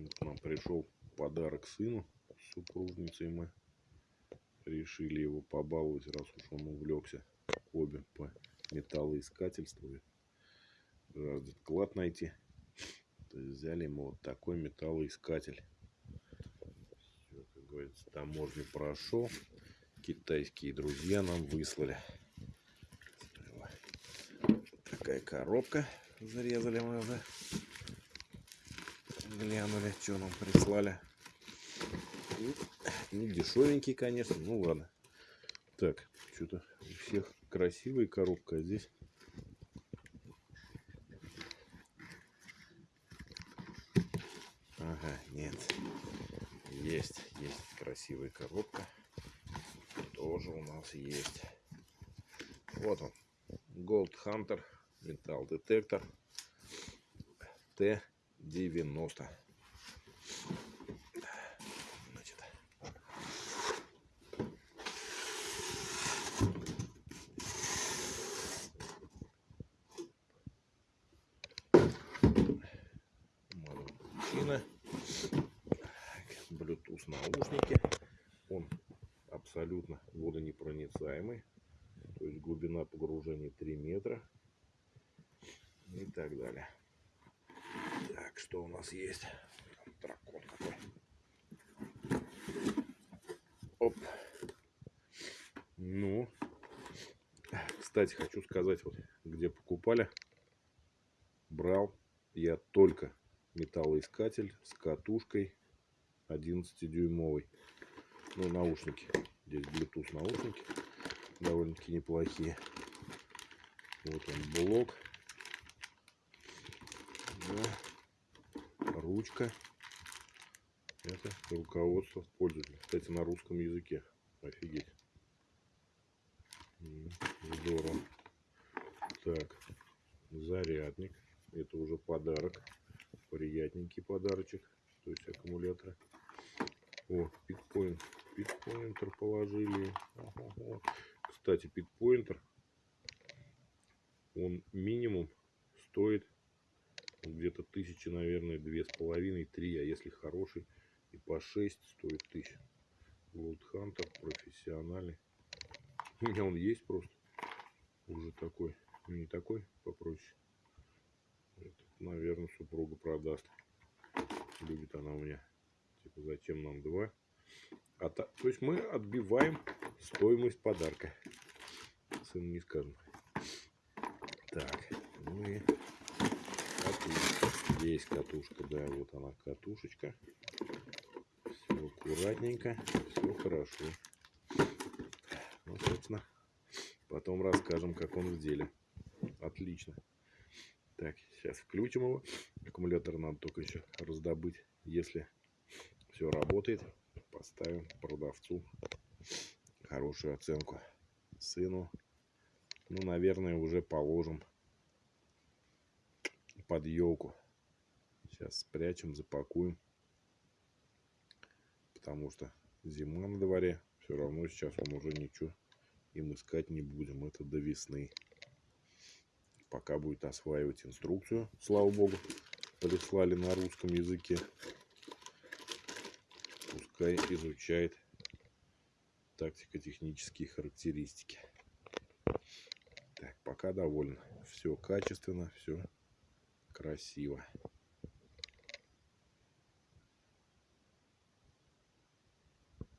Вот Нам пришел подарок сыну с супружницей мы решили его побаловать, раз уж он увлекся обе по металлоискательству. Жаждет клад найти. То есть взяли ему вот такой металлоискатель. Всё, как говорится, таможню прошел. Китайские друзья нам выслали. Вот Такая коробка. Зарезали мы уже. Глянули, что нам прислали. Не дешевенький, конечно. Ну ладно. Так, что-то у всех красивая коробка, а здесь Ага, нет. Есть, есть красивая коробка. Тоже у нас есть. Вот он. Gold Hunter металл детектор Т-90. Значит, мужчина. Bluetooth наушники. Он абсолютно водонепроницаемый. То есть глубина погружения 3 метра. И так далее. Так, что у нас есть? Там дракон какой. Оп. Ну. Кстати, хочу сказать, вот где покупали. Брал я только металлоискатель с катушкой 11-дюймовой. Ну, наушники. Здесь Bluetooth наушники. Довольно-таки неплохие. Вот он блок. Да. Ручка. Это руководство пользователя. Кстати, на русском языке. Офигеть. Здорово. Так. Зарядник. Это уже подарок. Приятненький подарочек. То есть аккумуляторы. О, питпоинт. Питпоинтер положили. Кстати, питпоинтер. Он минимум стоит где-то тысячи, наверное, две с половиной, три, а если хороший, и по 6 стоит тысяч. Gold Hunter профессиональный. У меня он есть просто. Уже такой. Ну, не такой, попроще. Это, наверное, супруга продаст. Любит она у меня. Типа, зачем нам два? А та... То есть мы отбиваем стоимость подарка. Сыну не скажем. Так, ну и. Есть катушка, да, вот она катушечка. Все аккуратненько, все хорошо. Ну, собственно, потом расскажем, как он в деле. Отлично. Так, сейчас включим его. Аккумулятор надо только еще раздобыть. Если все работает, поставим продавцу хорошую оценку. Сыну, ну, наверное, уже положим под елку. Сейчас спрячем, запакуем. Потому что зима на дворе. Все равно сейчас он уже ничего им искать не будем. Это до весны. Пока будет осваивать инструкцию. Слава богу, прислали на русском языке. Пускай изучает тактико-технические характеристики. Так, пока доволен. Все качественно, все красиво.